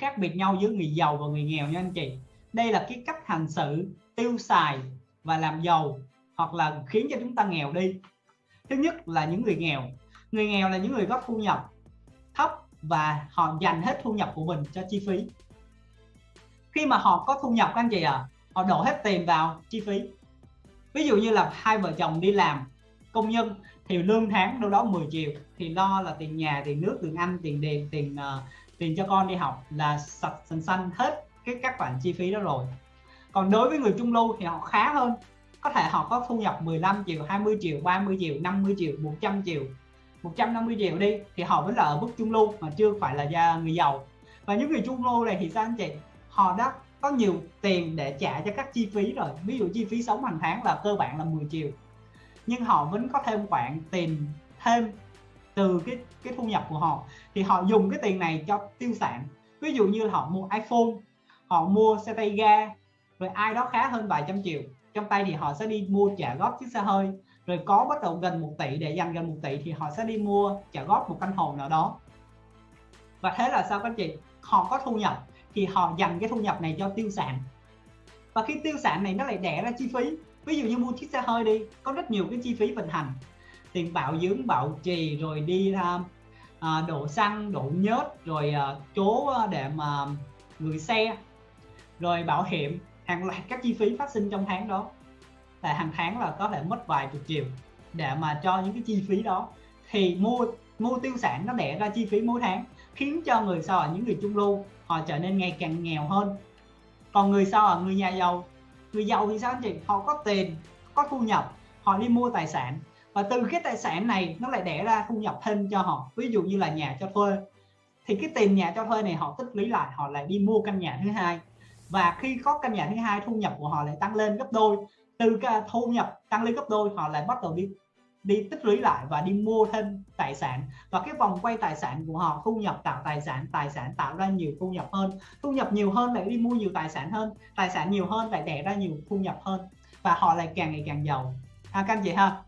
khác biệt nhau giữa người giàu và người nghèo nha anh chị. Đây là cái cách hành xử tiêu xài và làm giàu hoặc là khiến cho chúng ta nghèo đi. Thứ nhất là những người nghèo. Người nghèo là những người có thu nhập thấp và họ dành hết thu nhập của mình cho chi phí. Khi mà họ có thu nhập các anh chị à họ đổ hết tiền vào chi phí. Ví dụ như là hai vợ chồng đi làm công nhân thì lương tháng đâu đó 10 triệu thì lo là tiền nhà tiền nước tiền ăn tiền điện tiền uh, tiền cho con đi học là sạch xanh xanh hết cái các khoản chi phí đó rồi. Còn đối với người trung lưu thì họ khá hơn. Có thể họ có thu nhập 15 triệu 20 triệu 30 triệu 50 triệu 100 triệu. 150 triệu đi thì họ vẫn là ở mức trung lưu mà chưa phải là người giàu. Và những người trung lưu này thì sao anh chị? Họ đã có nhiều tiền để trả cho các chi phí rồi. Ví dụ chi phí sống hàng tháng là cơ bản là 10 triệu. Nhưng họ vẫn có thêm khoản tiền thêm từ cái cái thu nhập của họ, thì họ dùng cái tiền này cho tiêu sản. Ví dụ như là họ mua iPhone, họ mua xe tay ga, rồi ai đó khá hơn vài trăm triệu, trong tay thì họ sẽ đi mua trả góp chiếc xe hơi. Rồi có bắt đầu gần 1 tỷ, để dành gần 1 tỷ thì họ sẽ đi mua trả góp một căn hộ nào đó. Và thế là sao các chị? Họ có thu nhập thì họ dành cái thu nhập này cho tiêu sản. Và khi tiêu sản này nó lại đẻ ra chi phí. Ví dụ như mua chiếc xe hơi đi, có rất nhiều cái chi phí vận hành tiền bạo dưỡng bạo trì rồi đi uh, uh, đổ xăng đổ nhớt rồi à, uh, chố à, để mà gửi xe rồi bảo hiểm hàng loạt các chi phí phát sinh trong tháng đó. Là hàng tháng là có thể mất vài chục triệu để mà cho những cái chi phí đó. Thì mua mua tiêu sản nó đẻ ra chi phí mỗi tháng khiến cho người sau ở những người trung lưu họ trở nên ngày càng nghèo hơn. Còn người sau ở người nhà giàu người giàu thì sao anh chị? Họ có tiền có thu nhập họ đi mua tài sản và từ cái tài sản này nó lại đẻ ra thu nhập thêm cho họ. Ví dụ như là nhà cho thuê. Thì cái tiền nhà cho thuê này họ tích lũy lại họ lại đi mua căn nhà thứ hai. Và khi có căn nhà thứ hai thu nhập của họ lại tăng lên gấp đôi. Từ cái thu nhập tăng lên gấp đôi họ lại bắt đầu đi đi tích lũy lại và đi mua thêm tài sản. Và cái vòng quay tài sản của họ thu nhập tạo tài sản tài sản tạo ra nhiều thu nhập hơn. Thu nhập nhiều hơn lại đi mua nhiều tài sản hơn. Tài sản nhiều hơn lại đẻ ra nhiều thu nhập hơn. Và họ lại càng ngày càng giàu. À, các anh chị ha?